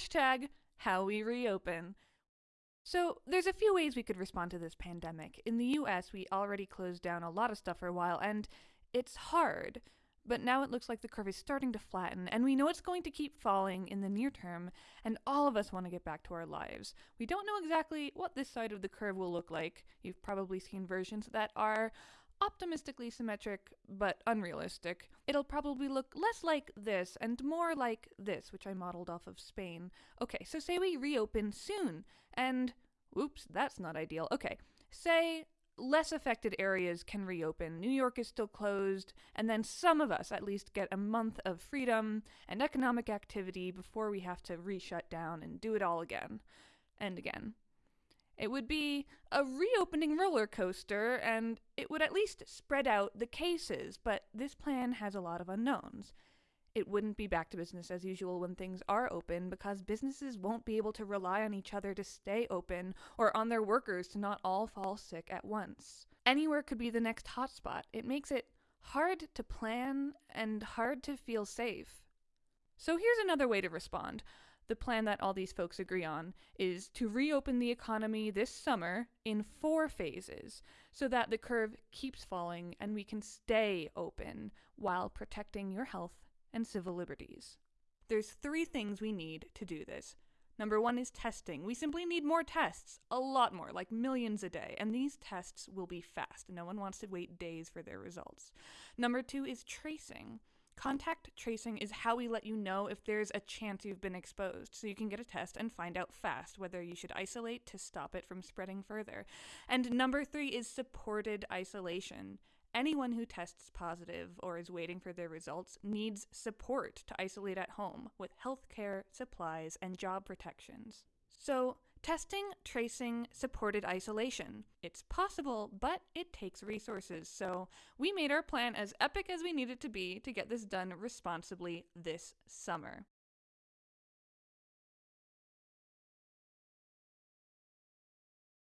Hashtag how we reopen. So, there's a few ways we could respond to this pandemic. In the US, we already closed down a lot of stuff for a while, and it's hard. But now it looks like the curve is starting to flatten, and we know it's going to keep falling in the near term, and all of us want to get back to our lives. We don't know exactly what this side of the curve will look like. You've probably seen versions that are optimistically symmetric, but unrealistic. It'll probably look less like this and more like this, which I modeled off of Spain. Okay, so say we reopen soon, and whoops, that's not ideal. Okay, say less affected areas can reopen. New York is still closed, and then some of us at least get a month of freedom and economic activity before we have to re shut down and do it all again and again. It would be a reopening roller coaster, and it would at least spread out the cases, but this plan has a lot of unknowns. It wouldn't be back to business as usual when things are open because businesses won't be able to rely on each other to stay open or on their workers to not all fall sick at once. Anywhere could be the next hotspot. It makes it hard to plan and hard to feel safe. So here's another way to respond the plan that all these folks agree on is to reopen the economy this summer in four phases so that the curve keeps falling and we can stay open while protecting your health and civil liberties. There's three things we need to do this. Number one is testing. We simply need more tests, a lot more, like millions a day, and these tests will be fast. No one wants to wait days for their results. Number two is tracing. Contact tracing is how we let you know if there's a chance you've been exposed, so you can get a test and find out fast whether you should isolate to stop it from spreading further. And number three is supported isolation. Anyone who tests positive or is waiting for their results needs support to isolate at home with healthcare, supplies, and job protections. So, Testing, tracing, supported isolation. It's possible, but it takes resources, so we made our plan as epic as we need it to be to get this done responsibly this summer.